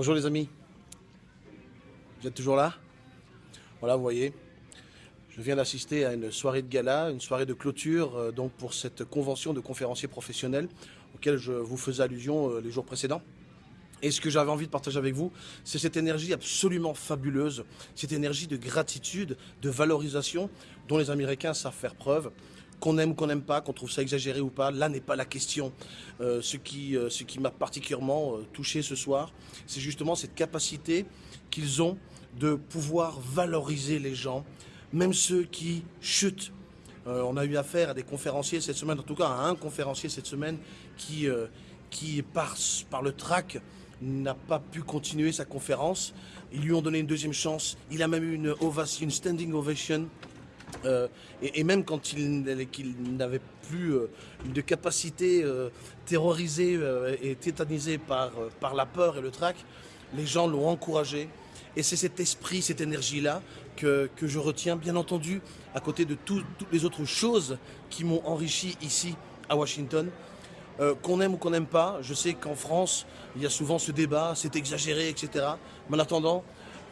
Bonjour les amis. Vous êtes toujours là? Voilà, vous voyez, je viens d'assister à une soirée de gala, une soirée de clôture euh, donc pour cette convention de conférenciers professionnels auquel je vous faisais allusion euh, les jours précédents. Et ce que j'avais envie de partager avec vous, c'est cette énergie absolument fabuleuse, cette énergie de gratitude, de valorisation dont les Américains savent faire preuve qu'on aime qu'on n'aime pas, qu'on trouve ça exagéré ou pas, là n'est pas la question. Euh, ce qui, euh, qui m'a particulièrement euh, touché ce soir, c'est justement cette capacité qu'ils ont de pouvoir valoriser les gens, même ceux qui chutent. on a eu affaire à des conférenciers cette semaine, en tout cas à un conférencier cette semaine qui, qui par, par le trac, n'a pas pu continuer sa conférence. Ils lui ont donné une deuxième chance. Il a même eu une ovation, une standing ovation euh, et, même quand il, n'avait plus euh, de capacité euh, terrorisée et tétanisée par, par la peur et le trac, les gens l'ont encouragé. Et c'est cet esprit, cette énergie-là que, que, je retiens, bien entendu, à côté de toutes les autres choses qui m'ont enrichi ici à Washington. qu'on aime ou qu'on n'aime pas, je sais qu'en France, il y a souvent ce débat, c'est exagéré, etc. Mais en attendant,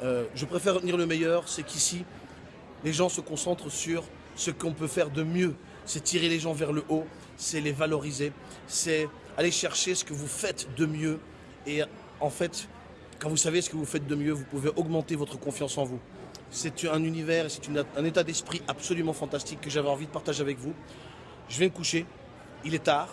je préfère retenir le meilleur, c'est qu'ici, les gens se concentrent sur ce qu'on peut faire de mieux. C'est tirer les gens vers le haut, c'est les valoriser, c'est aller chercher ce que vous faites de mieux. Et en fait, quand vous savez ce que vous faites de mieux, vous pouvez augmenter votre confiance en vous. C'est un univers, c'est un état d'esprit absolument fantastique que j'avais envie de partager avec vous. Je vais me coucher, il est tard,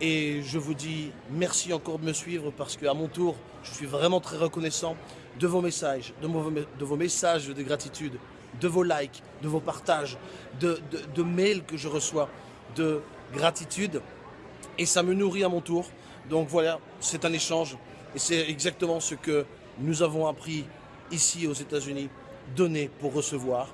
et je vous dis merci encore de me suivre parce qu'à mon tour, je suis vraiment très reconnaissant de vos messages, de vos, de vos messages de gratitude, de vos likes, de vos partages, de, mails que je reçois, de gratitude. Et ça me nourrit à mon tour. Donc voilà, c'est un échange. Et c'est exactement ce que nous avons appris ici aux États-Unis. Donner pour recevoir.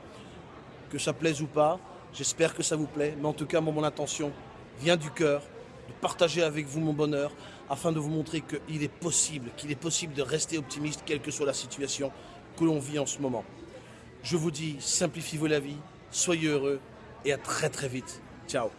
Que ça plaise ou pas, j'espère que ça vous plaît. Mais en tout cas, mon intention vient du cœur de partager avec vous mon bonheur afin de vous montrer qu'il est possible, qu'il est possible de rester optimiste quelle que soit la situation que l'on vit en ce moment. Je vous dis, simplifiez-vous la vie, soyez heureux et à très très vite. Ciao